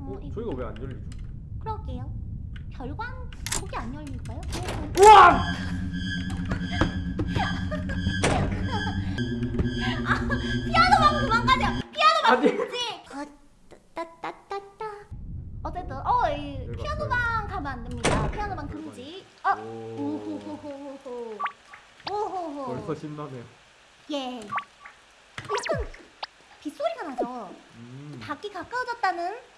어, 이거- 저희가 왜 안 열리죠? 그러게요. 별관 거기 안 열릴까요? 우와! 피아노만 그만 가자. 피아노만 아니. 아, 따따따따. 어쨌든 어이 가면 안 됩니다. 피아노방 별관. 금지. 어. 오. 오호호호호. 오호호. 벌써 신나네요. 예. 약간 빗소리가 나죠. 음. 닭이 가까워졌다는 어.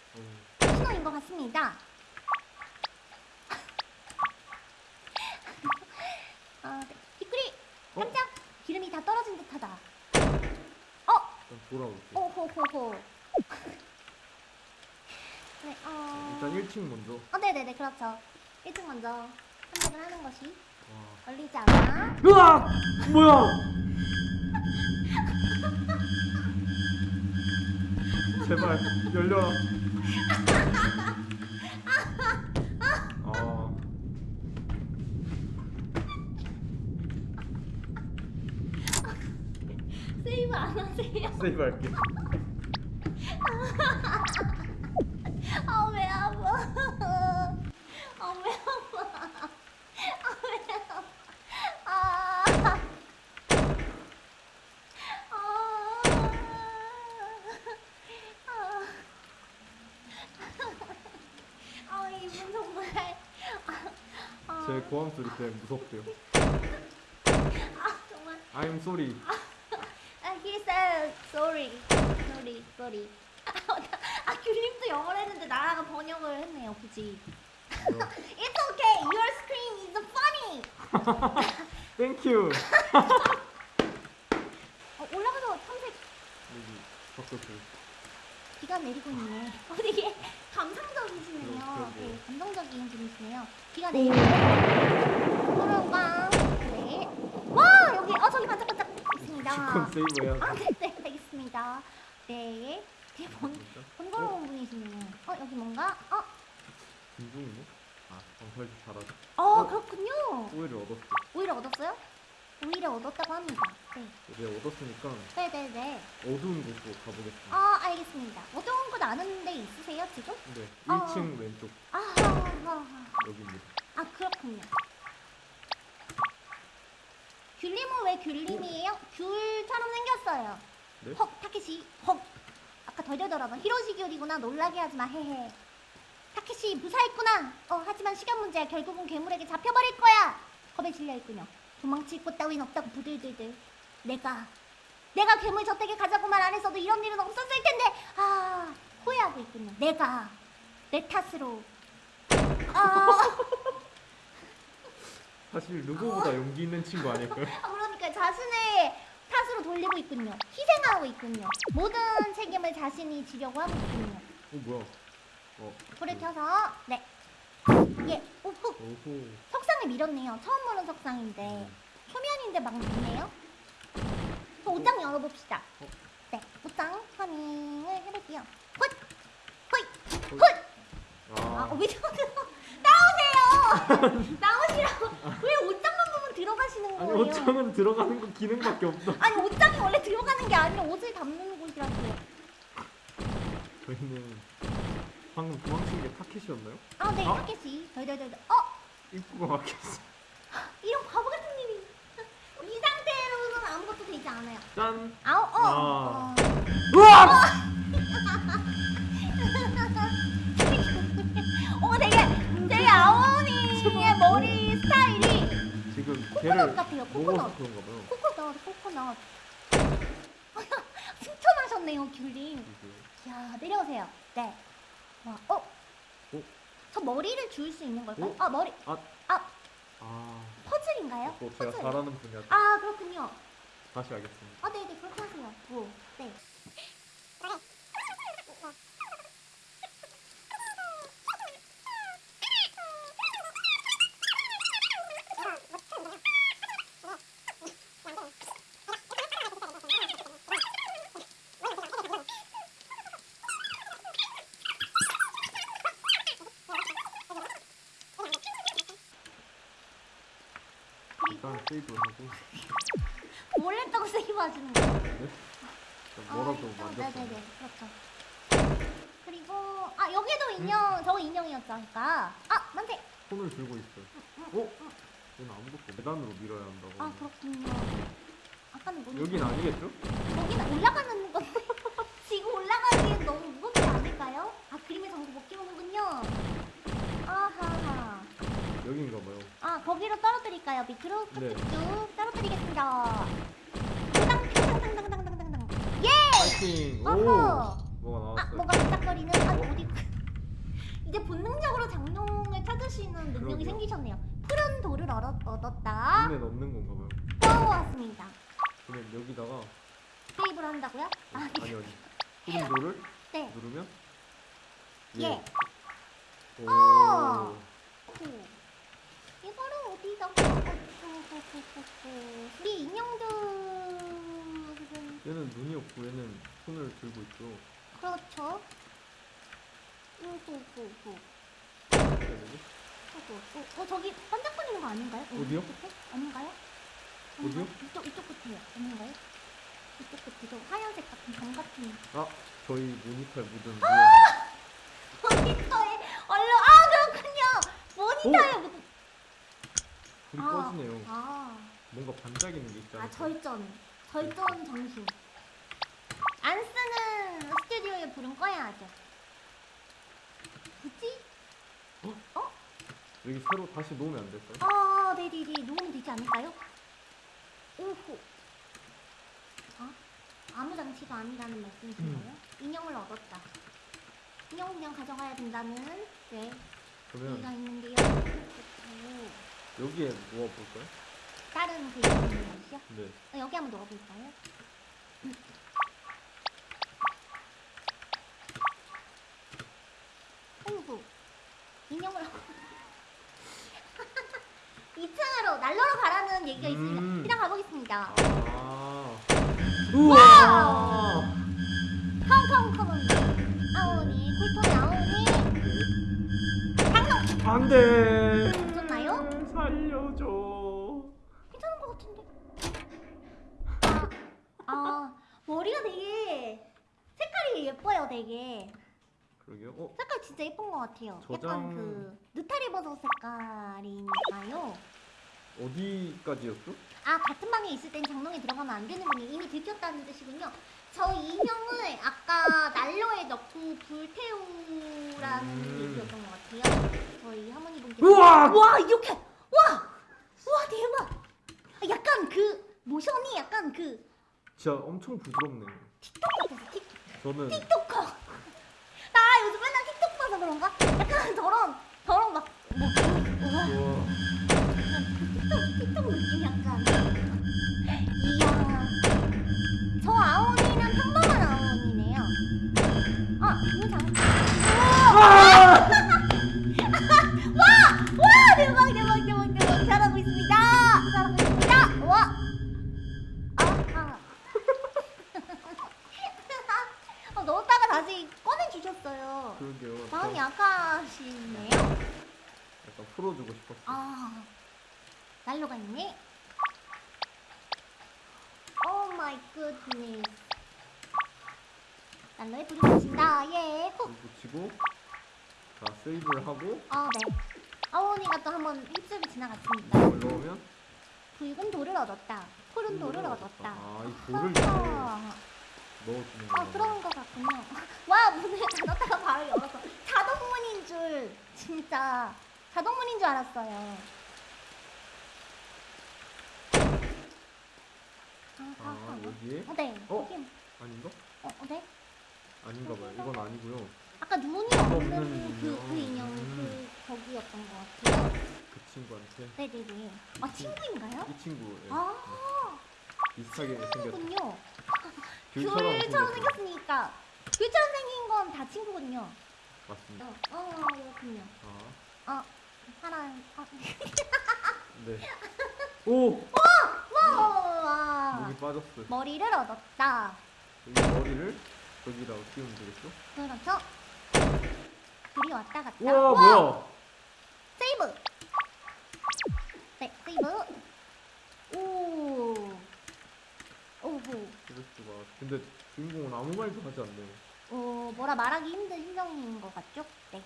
신호인 것 같습니다. 아, 네. 뒷구리 어? 깜짝 기름이 다 떨어진 듯하다. 어, 일단 돌아올게요. 오호호호. 네, 어. 일단 1층 먼저. 어, 네네네, 그렇죠. 1층 먼저 선택을 하는 것이 와. 걸리지 않아. 으악! 뭐야? 제발 열려라. 아. 세이브 안 하세요? 세이브 할게. 아, 왜 아파? 아, 왜 아파? 아, 왜 아파? 아. 아. 아. 아, 이분 정말. 아, 제 고함 소리 때문에 무섭대요. 아. I'm sorry. 아, he said sorry. sorry, sorry. 아, 귤님도 영어를 했는데 나랑 번역을 했네요, 굳이. 뭐야. It's okay. Your scream is funny. Thank you. 어, 올라가서 탐색 여기 바꿔줘요. 비가 내리고 있네. 어, 되게 감상적이시네요. 그러게요. 네, 감성적인 분이시네요. 비가 내리고 도로가 네. 와 여기 어 저기 반짝반짝 있습니다. 주권 세이브 해야 아, 돼. 네, 네, 알겠습니다. 네. 되게 번? 번거로운 분이시네요. 어, 여기 뭔가? 어, 김종이네? 아, 방팔도 잘하죠. 어, 어? 그렇군요. 오히려 얻었어. 오히려 얻었어요? 오히려 얻었다고 합니다. 네. 이제 얻었으니까 네네네. 어두운 곳으로 가보겠습니다. 아, 알겠습니다. 어떤 곳 아는 데 있으세요, 지금? 네, 어. 1층 왼쪽 아, 아, 아, 여기입니다. 아, 그렇군요. 귤림은 왜 귤림이에요? 귤처럼 생겼어요. 네? 헉, 타케시, 헉. 아까 덜덜덜하던 히로시 귤이구나. 놀라게 하지 마, 헤헤. 타케시 무사했구나. 어, 하지만 시간 문제야. 결국은 괴물에게 잡혀버릴 거야. 겁에 질려있군요. 도망칠 곳 따윈 없다고 부들들들. 내가, 내가 괴물 저택에 가자고 말안 했어도 이런 일은 없었을 텐데. 아, 후회하고 있군요. 내가, 내 탓으로. 아, 사실 누구보다 용기 있는 친구 아닐까요? 아, 그러니까 자신의 탓으로 돌리고 있군요. 희생하고 있군요. 모든 책임을 자신이 지려고 하고 있군요. 어 뭐야? 어 불을 켜서 네. 예. 오호. 오호. 석상을 밀었네요. 처음 보는 석상인데 초면인데 막 밀네요. 그 옷장 열어봅시다. 어? 네. 옷장 파밍을 해볼게요. 헛! 헛! 어? 헛! 아, 아, 어, 위로 나오세요. 나오시라고. 왜 옷장만 보면 들어가시는 아니 거예요? 옷장은 들어가는 거 기능밖에 없어. 아니 옷장이 원래 들어가는 게 아니라 옷을 담는 곳이라고요. 저희는 방금 도망친 게 타켓이었나요? 아, 네, 어? 타켓이. 덜덜덜덜. 어, 입구가 막혔어. 이런 바보 같은 일이. 이 상태로는 아무것도 되지 않아요. 짠. 아우, 어. 아. 어. 으악! 어, 되게, 되게 아오니의 머리 스타일이 지금 코코넛 같아요, 코코넛. 코코넛, 코코넛. 승천하셨네요, 귤님. 야, 내려오세요. 네. 와, 어? 어? 저 머리를 줄 수 있는 걸까요? 어? 아, 머리. 아. 아, 아, 퍼즐인가요? 또 제가 퍼즐. 잘하는 분야 아, 그렇군요. 다시 알겠습니다. 아, 네네, 그렇게 하세요. 오, 네. 세이브를 하고 뭘 했다고 세이브 하시는 거예요? 네? 뭐라도 아, 만졌어요. 네네네, 그렇죠. 그리고, 아, 아 여기도 인형 저거 인형이었죠 아까 아 만세 손을 들고 있어요. 어? 얘는 아무것도 없- 계단으로 밀어야 한다고. 아 그렇군요 아까는 뭐니 여긴 아니겠죠? 여기는 올라가는 건 지금 올라가기엔 너무 무겁지 않을까요? 아 그림의 정보 못 끼우는군요 아하하 여긴가 봐요. 아 거기로 떨어뜨릴까요 밑으로 네. 쭉 떨어뜨리겠습니다 땅땅땅땅땅땅땅땅 예 파이팅! 오! 어허 뭐가 아 나왔어요? 뭐가 반짝거리는 아 어디 이제 본능적으로 장롱을 찾으시는 능력이 그러게요. 생기셨네요 푸른 돌을 얻었, 얻었다 눈에 넣는 건가 봐요. 떠왔습니다 그럼 여기다가 세이브를 한다고요? 아 아니 아니. 푸른 돌을 네. 누르면 예. 오. 어. 어디다 우리 인형들은 얘는 눈이 없고 얘는 손을 들고 있죠. 그렇죠 되지? 어, 어 저기 반짝거리는 거 아닌가요? 어, 어디요? 끝에? 아닌가요? 어디요? 이쪽 이쪽 끝에요. 아닌가요? 이쪽 끝에 저 하얀색 같은 점 같은 아 저희 모니터에 묻은 모니터에 얼른 아 그렇군요. 모니터에 묻은 불이 아. 꺼지네요. 아, 뭔가 반짝이는 게 있잖아요. 아 절전 절전 정신. 안 쓰는 스튜디오에 불은 꺼야죠. 굳이? 여기 새로 다시 놓으면 안 될까요? 아, 네네네. 놓으면 되지 않을까요? 오호. 아? 아무 장치가 아니라는 말씀이신가요? 인형을 얻었다. 인형 그냥 가져가야 된다는 네. 그러면 있는데요. 오, 여기에 놓아볼까요? 다른 그 것이요? 네. 어, 여기 한번 넣어볼까요? 음. 오구. 인형을 2층으로 난로로 가라는 얘기가 있습니다. 음. 그냥 가보겠습니다. 아. 우와! 컴컴컴 아오니 쿨톤 아오니 장롱 안 돼! 괜찮나요? 살려줘. 괜찮은 것 같은데 아, 아 머리가 되게 색깔이 예뻐요 되게 그러게요. 어? 색깔 진짜 예쁜 것 같아요 저장- 약간 그 느타리 버섯 색깔이니까요 어디까지였죠? 아 같은 방에 있을 땐 장롱에 들어가면 안 되는군요 이미 들켰다는 뜻이군요 저 인형을 아까 난로에 넣고 불태우라는 음. 얘기였던 것 같아요 저희 할머니 분께 우와! 와 이렇게 와! 와 대박 아, 약간 그 모션이 약간 그 진짜 엄청 부드럽네요. 틱톡 같아서 틱, 저는 틱톡커 나 요즘 맨날 틱톡 봐서 그런가? 약간 저런 저런 막 뭐, 우와 우와. 틱톡 틱톡 느낌 약간 그러게요. 마음이 저 약하시네요 약간 풀어주고 싶었어. 아 난로가 있네 oh my goodness 난로에 불이 붙인다 예 후. 붙이고 자 세이브를 하고 아, 네. 아오니가 또 한번 휩쓸고 지나갔습니다. 넣으면 붉은 돌을 얻었다. 푸른 돌을 얻었다. 아이 돌을 아하. 넣어주는 아, 거구나. 그런 것 같군요. 와, 문을 닫았다가 바로 열어서 자동문인 줄 진짜 자동문인 줄 알았어요. 아, 아, 아 아. 여기에 어, 네. 어? 여기, 아닌가? 어, 어, 네. 아닌가 봐요. 이건 아니고요. 아까 눈이 없는 그, 그 인형. 음. 그, 거기였던 것 같아요. 그 친구한테 네네네. 아, 친구인가요? 이 친구 예. 아, 비슷하게 생겼 친구군요. 귤처럼. 생겼으니까 귤처럼 생긴 건 다 친구군요. 맞습니다. 어, 어 그렇군요. 아 어, 사랑. 어. 네. 오 와, 목이 빠졌어요. 머리를 얻었다. 여기 머리를 여기다가 끼우면 되겠죠? 그렇죠. 둘이 왔다 갔다. 우와 뭐야? 세이브. 네, 세이브. 오. 오호. 수가. 근데 주인공은 아무 말도 하지 않네요. 어, 뭐라 말하기 힘든 심정인 것 같죠? 네.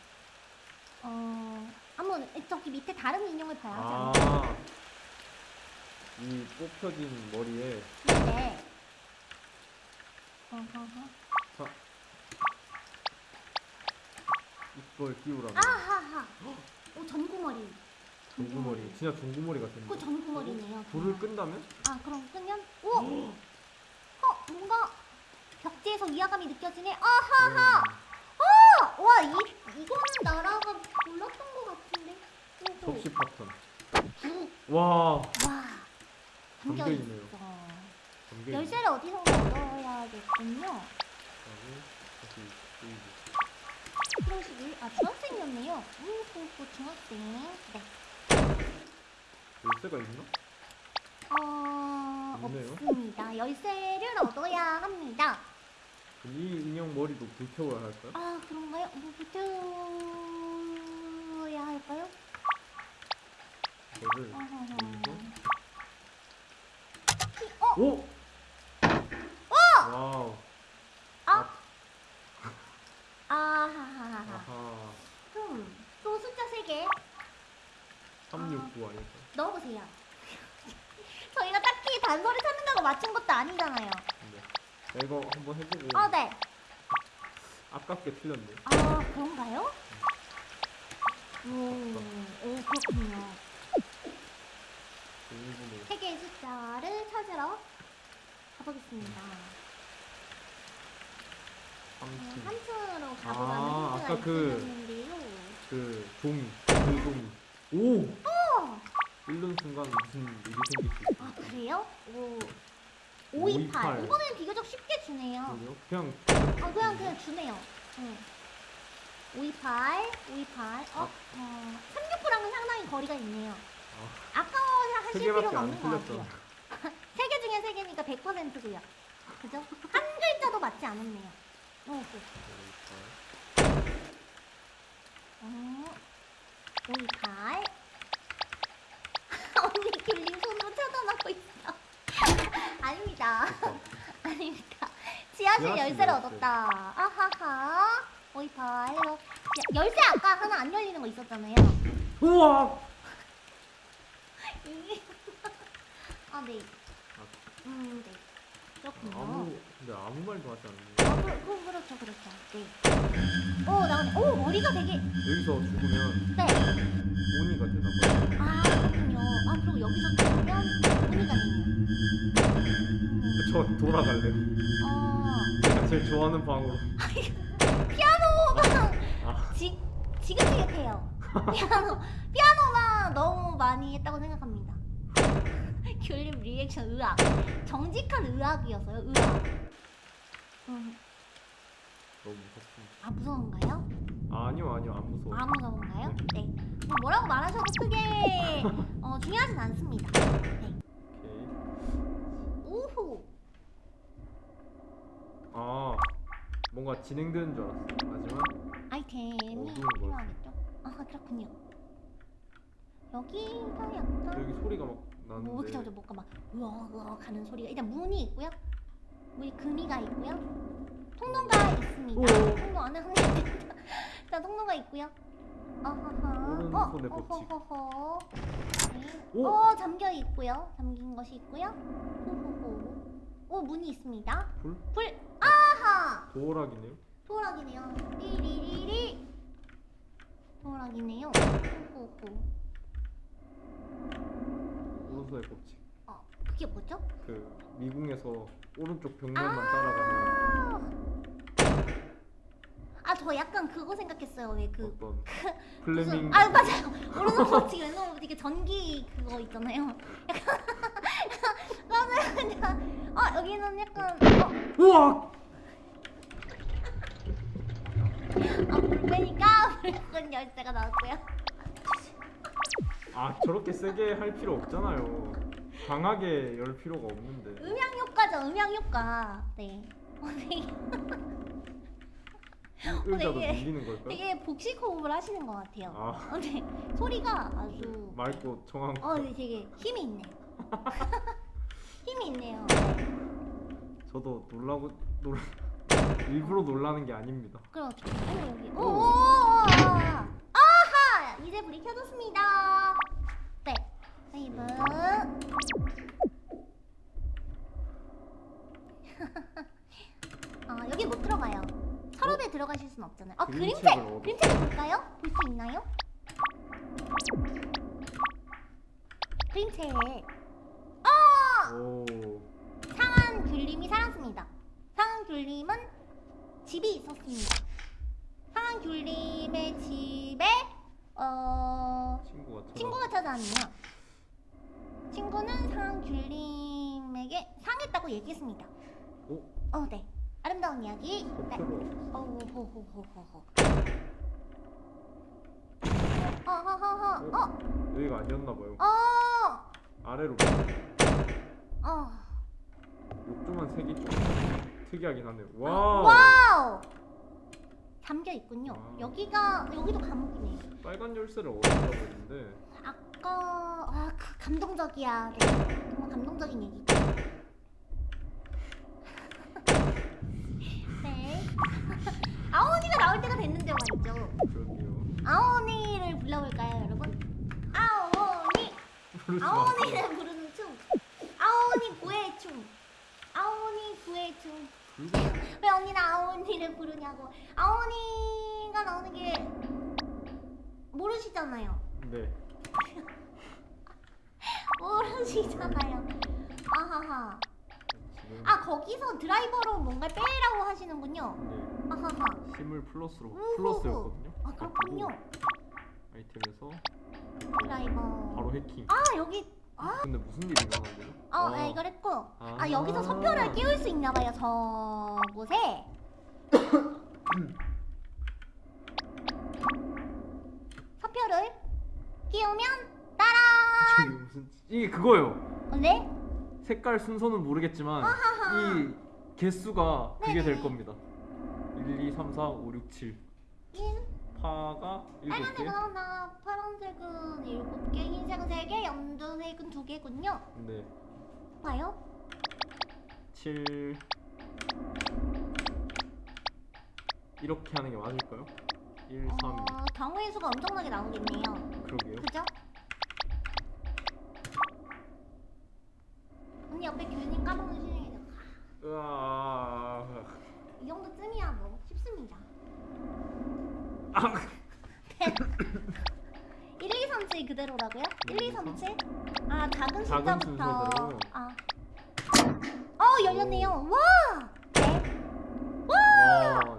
어, 한번 저기 밑에 다른 인형을 봐야 하지 않나요? 아. 이 뽑혀진 머리에 네. 어허허. 자 이걸 끼우라고. 아하하. 오 전구머리. 종구머리. 진짜 종구머리 같은데. 그 전구머리네요. 불을 끈다면? 아 그럼 끄면 오. 어 벽지에서 위화감이 느껴지네. 아하하. 음, 와이 이거는 나라가 몰랐던 것 같은데. 접시 파턴. 구. 와. 와. 담겨. 담겨 열쇠를 어디서 얻어야겠군요. 아 중학생이었네요. 그 중학생. 네. 열쇠가 있나? 어 있네요. 없습니다. 열쇠를 얻어야 합니다. 이 인형 머리도 불태워야 할까요? 아 그런가요? 뭐 붙여야 할까요? 저를 어허허. 그리고 어? 오! wow. 아. 아하하하. 아하. 그럼 또 숫자 3개 369 아닐까요? 넣어보세요. 저희가 딱히 단서를 찾는다고 맞춘 것도 아니잖아요. 이거 한번 해보고 어, 네. 아깝게 틀렸네. 아, 그런가요? 오, 오 그렇군요. 일본에 세 개의 숫자를 찾으러 가보겠습니다. 음, 30. 3층으로 아, 가보라는 힌트가 아까 그- 있었는데요. 그 종이, 그 종이. 오! 어! 읽는 순간 무슨 일이 생길 수 아, 있어요. 그래요? 오. 528. 528. 이번엔 비교적 쉽게 주네요. 그래요? 그냥 아 그냥 그냥 주네요. 응. 528, 528. 어, 아. 어 369랑은 상당히 거리가 있네요. 아, 아까워 하실 세 필요가 안 없는 것 같아요. 틀렸잖아. 세개 중에 세 개니까 100%고요. 그죠? 한 글자도 맞지 않았네요. 어, 그. 어, 528. 언니 길림 손으로 쳐다나고 있어. 아닙니다. 아닙니다. 지하실 열쇠를 열쇠. 얻었다. 아하하. 528. 해서 열쇠 아까 하나 안 열리는 거 있었잖아요. 우와! 이게- 아, 네. 음, 네. 그렇군요. 아무 근데 아무 말도 하지 않네. 아, 그, 그, 그렇죠, 그렇죠. 네. 오, 나오네. 오, 머리가 되게. 여기서 죽으면 네. 오니가 되나 봐요. 아, 그렇군요. 아, 그리고 여기서 죽으면 문의가 되네요. 음, 저 돌아갈래요. 어, 제가 제일 좋아하는 방으로. 피아노가 아, 지, 지긋지긋해요. 피아노, 피아노가 너무 많이 했다고 생각합니다. 귤림 리액션 의학. 정직한 의학이었어요, 의학. 음, 너무 무섭습니다. 아, 무서운가요? 아, 아니요, 아니요, 안 무서워. 아, 무서운가요? 네. 뭐 뭐라고 말하셔도 크게 어, 중요하진 않습니다. 네. 오케이. 오호. 아, 뭔가 진행되는 줄 알았어. 하지만 아이템이 필요하겠죠? 아, 그렇군요. 여기가 약간 여기 소리가 막 뭐 그죠, 그죠, 뭔가 막 우와 우와 가는 소리가 일단 문이 있고요. 문이 금이가 있고요. 통로가 있습니다. 오. 통로 안에 한 개. 일단 통로가 있고요. 아하하. 오른손에 법칙. 어허허. 네. 오. 어 잠겨 있고요. 잠긴 것이 있고요. 호호호. 오 문이 있습니다. 불? 불. 아하. 도어락이네요. 도락이네요. 리리리리. 도락이네요. 호호호. 오른손의 법칙. 어 그게 뭐죠? 그 미궁에서 오른쪽 벽면만 아. 따라가면 아 저 약간 그거 생각했어요. 왜 그 어떤 플레밍. 아 맞아요. 오른손 버티기 왼손 버티기 전기 그거 있잖아요. 약간 맞아요. 그냥 아 여기는 약간 어, 우와! 아 물배니까 붉은 열쇠가 나왔고요. 아 저렇게 세게 할 필요 없잖아요. 강하게 열 필요가 없는데. 음향 효과죠. 음향 효과. 네. 어, 되게, 의- 의자도 되게- 밀리는 걸까요? 되게 복식 호흡을 하시는 것 같아요. 아 어, 네. 소리가 아주 맑고 청한 어, 네, 되게 힘이 있네. 힘이 있네요. 저도 놀라고 놀 일부러 놀라는 게 아닙니다. 그럼? 어 여기. 오. 오. 아하 이제 불이 켜졌습니다. 네. 세이브. 아 여기 못 들어가요. 서랍에 들어가실 순 없잖아요. 아 그림책. 그림책을 얻어. 그림책 볼까요? 볼 수 있나요? 그림책. 아 오. 상한 귤님이 살았습니다. 상한 귤님은 집이 있었습니다. 상한 귤님의 집에 어 친구가 찾아. 친구가 찾아왔네요. 친구는 상한 귤님에게 상했다고 얘기했습니다. 오. 어, 네. 아름다운 이야기. 네. 어, 호호호호호. 어허허허. 어, 여기가 아니었나 봐요. 어, 아래로. 어. 욕조만 색이 좀 특이하긴 하네요. 와. wow. 와우. 잠겨 있군요. 와. 여기가 여기도 감옥이네. 빨간 열쇠를 얻었다고 했는데 아까 아, 그 감동적이야. 네. 정말 감동적인 얘기. 네. 아오니가 나올 때가 됐는데 말이죠. 아오니를 불러볼까요, 여러분? 아오니. 아오니를 부르는 춤. 아오니 구의 춤. 아오니 구의 춤. 왜 언니는 아오니를 부르냐고. 아오니가 나오는 게 모르시잖아요. 네. 모르시잖아요. 아하하. 지금 아 거기서 드라이버로 뭔가 빼라고 하시는군요. 네. 아하하. 힘을 플러스로 우후후. 플러스였거든요. 아 그렇군요. 아이템에서 드라이버. 바로 해킹. 아 여기 아, 근데 무슨 일이 일어난 거죠? 어, 아, 이걸 했고. 아, 아. 여기서 서표를 끼울 수 있나 봐요. 저곳에. 서표를 끼우면 따라. 이게 무슨 이게 그거예요. 어, 네? 색깔 순서는 모르겠지만 이 개수가 그게 될. 겁니다. 1, 2, 3, 4, 5, 6, 7. 1, 파가 7개. 빨간색은 하나, 파란색은 7개, 흰색은 3개, 연두색은 2개군요. 네. 봐요. 7 이렇게 하는 게 맞을까요? 1, 3, 어, 경우의 수가 엄청나게 나오겠네요. 그러게요. 그죠? 언니 옆에 교수님 까먹는 시중에 으아. 이 정도쯤이야 뭐 쉽습니다. 아. 1, 2, 3, 7 그대로라고요? 1, 2, 3, 7? 아 작은 작은 숫자부터 순서대로. 아. 어 열렸네요. 와! 네. 와!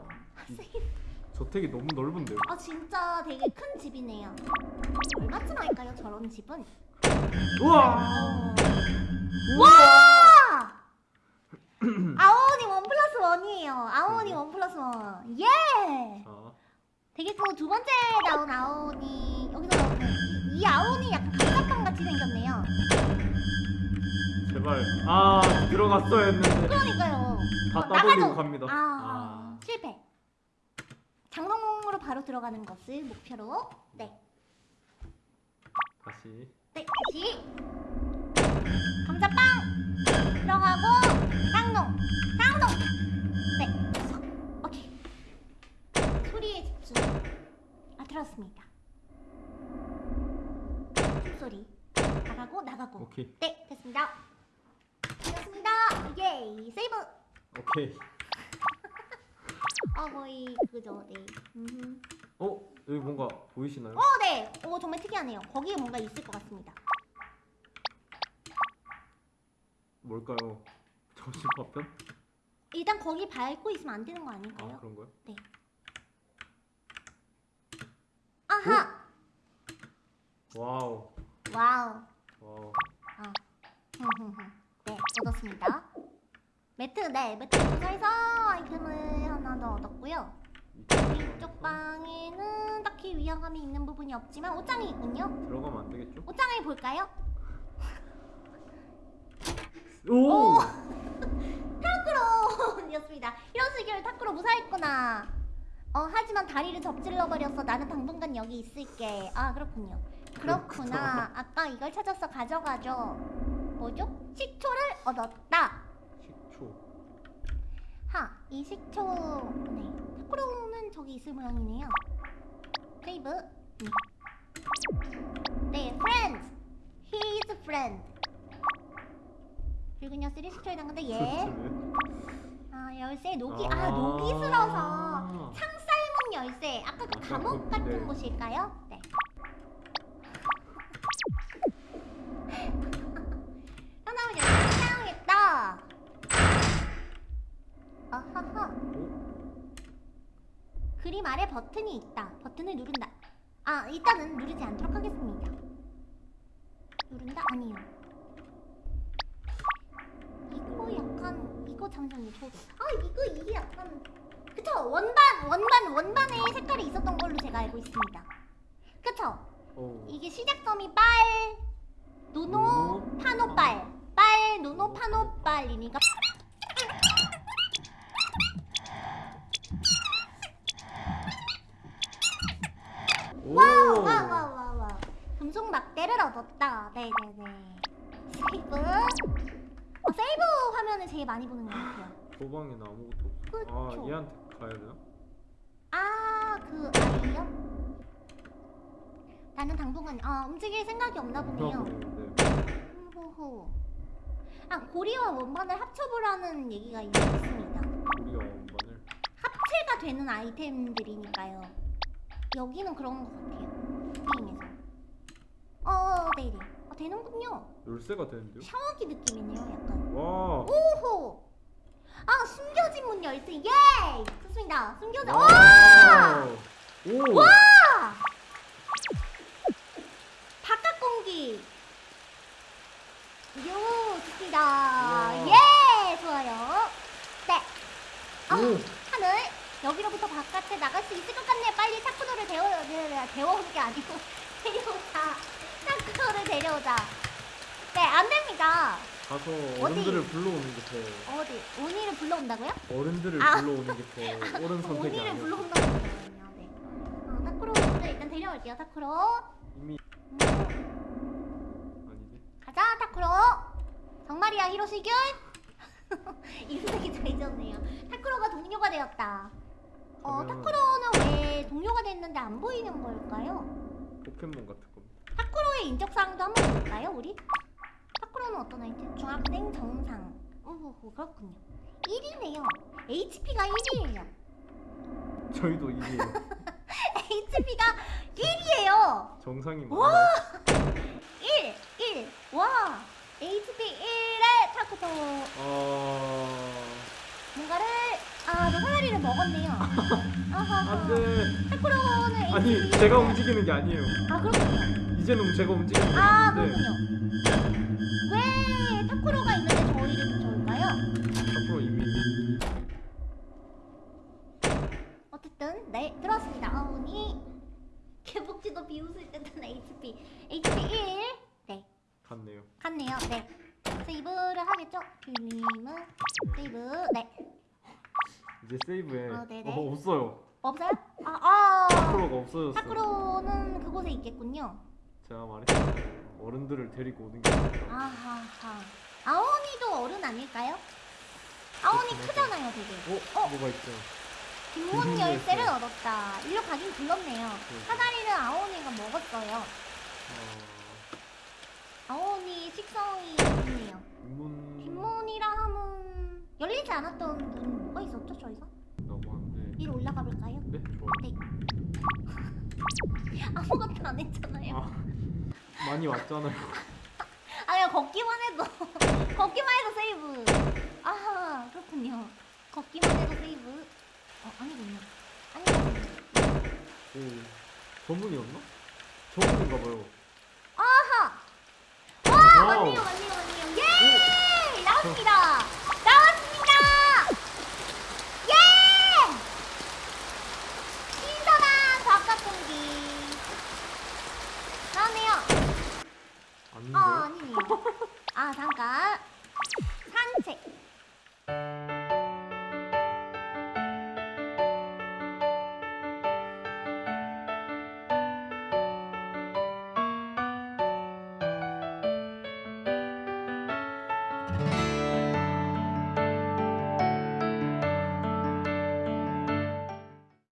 와. 이 저택이 너무 넓은데요. 아 진짜 되게 큰 집이네요. 얼마쯤 할까요 저런 집은? 우와. 와! 아오니 원 플러스 원이에요. 아오니 원 플러스 원. 예! 자, 되게 그 두 번째 나온 아오니 여기서 나오는 이, 이 아오니 약간 감자빵 같이 생겼네요. 제발. 아, 들어갔어야 했는데. 그러니까요. 다 어, 따돌리고 나가죠. 갑니다. 아, 아. 실패. 장롱으로 바로 들어가는 것을 목표로. 네, 다시. 네 다시 감자빵 들어가고 장롱, 장롱. 네, 됐어. 오케이. 소리에 집중. 아 들었습니다. 소리 나가고 나가고. 오케이. 네, 됐습니다. 됐습니다. 예이 세이브. 오케이. 아 거의 그죠, 네. 음. 어, 여기 뭔가 보이시나요? 어, 네. 오 정말 특이하네요. 거기에 뭔가 있을 것 같습니다. 뭘까요? 점심 파편? 일단 거기 밟고 있으면 안 되는 거 아, 아닐까요? 그런 거요? 아하. wow. wow. wow. 아. 네, 얻었습니다. 매트, 네, 매트 도서에서 아이템을 하나 더 얻었고요. 이쪽 방에는 딱히 위화감이 있는 부분이 없지만 옷장이 있군요. 들어가면 안 되겠죠? 옷장을 볼까요? 오! 타쿠로였습니다. 이런 식으로 타쿠로 무사했구나. 어 하지만 다리를 접질러 버렸어. 나는 당분간 여기 있을게. 아 그렇군요. 그렇구나. 아까 이걸 찾아서 가져가죠. 뭐죠? 식초를 얻었다. 식초. 하, 이 식초. 네. 타쿠로는 저기 있을 모양이네요. 세이브. 네. 네, friends. He is a friend. 쓰리 식초에 담근데 얘. 도대체 왜? 아, 열쇠 녹이, 아, 아. 녹이 슬어서. 창 삶은 열쇠. 아까 그 아까 감옥 그- 같은 네. 곳일까요? 네. 그림 아래 버튼이 있다. 버튼을 누른다. 아, 일단은 누르지 않도록 하겠습니다. 누른다? 아니요. 이거 약간 이거 잠시만요. 저 아, 이거 이게 약간 그쵸? 원반 원반 원반에 색깔이 있었던 걸로 제가 알고 있습니다. 그쵸? 오. 이게 시작점이 빨 노노 노노, 파노빨 빨 노노 파노빨이니까 오. wow wow wow wow wow 금속 막대를 얻었다 네네네 세이브 어, 세이브 화면을 제일 많이 보는 것 같아요 소방에는 아무것도 없어. 그쵸. 아 얘한테 가야 되나? 아그 아이요? 나는 당분간 아 움직일 생각이 없나 보네요 네. 호호 아 고리와 원반을 합쳐보라는 얘기가 있습니다 우리가 원반을. 합체가 되는 아이템들이니까요. 여기는 그런 것 같아요. 게임에서. 어, 네네. 아, 되는군요. 열쇠가 되는데요? 샤워기 느낌이네요, 약간. 와. 오호! 아, 숨겨진 문 열쇠. 예! 좋습니다. 숨겨진. 와! 와. 오. 와! 바깥 공기. 요, 좋습니다. 우와. 예! 좋아요. 네. 아, 오. 하늘 여기로부터 바깥에 나갈 수 있을 것 같네. 빨리 타쿠도를 데워 데워 데워오는 게 아니고 데려오자. 타쿠도를 데려오자. 네, 안 됩니다. 가서 어른들을 불러오는 게 더. 어디 오니를 불러온다고요? 어른들을 아. 불러오는 게 더 옳은 선택이 아니야. 불러온다고 했거든요. 네. 어, 타쿠로를 일단 데려올게요. 타쿠로. 이미 음, 아니지. 가자, 타쿠로. 정말이야, 히로시균. 이름이 잘 지었네요. 타쿠로가 동료가 되었다. 어, 타쿠로는 왜 동료가 됐는데 안 보이는 걸까요? 포켓몬 같은 타쿠로의 인적사항도 한번 볼까요, 우리? 타쿠로는 어떤 아이템? 중학생 정상. 오호호, 그렇군요. 1이네요. HP가 1이에요. 저희도 이게 HP가 1이에요. 정상이 와! 맞나요? 1, 1. 와! HP 1의 타쿠토. 아. 뭔가를, 아, 너 사다리를 먹었네요. 안돼. 타쿠로는 HP. 아니 제가 움직이는 게 아니에요. 아, 그렇군요. 이제는 제가 움직이는 게 아, 아닌데 그렇군요. 왜 타쿠로가 있는데 저희를 쫓아올까요? 앞으로 이미 어쨌든 네 들어왔습니다. 아오니 개복지도 비웃을 듯한 HP HP 1 네, 갔네요. 갔네요. 네. 세이브를 하겠죠? 빌림은 세이브 네 이제 세이브에 어, 네네. 어, 없어요. 없어요? 아, 아 타쿠로가 없어졌어. 타쿠로는 그곳에 있겠군요. 제가 말했잖아요. 어른들을 데리고 오는 게. 아하하 아오니도 어른 아닐까요? 아오니 그렇죠, 크잖아요, 되게. 어? 뭐가 있죠? 뒷문 뒷문 열쇠를 열쇠. 얻었다. 일로 가긴 굴렀네요. 네. 사다리는 아오니가 먹었어요. 어... 아오니 식성이 있네요. 문 뒷문이라 하면 열리지 않았던 문 뭐가 있었죠 저희가? 넘어왔는데. 위로 올라가 볼까요? 네, 좋아요. 네. 아무것도 안 했잖아요. 아, 많이 왔잖아요. 아 그냥 걷기만 해도 걷기만 해도 세이브. 아 그렇군요. 걷기만 해도 세이브. 어 아니군요. 아니군요. 오, 전문이었나? 전문인가 봐요.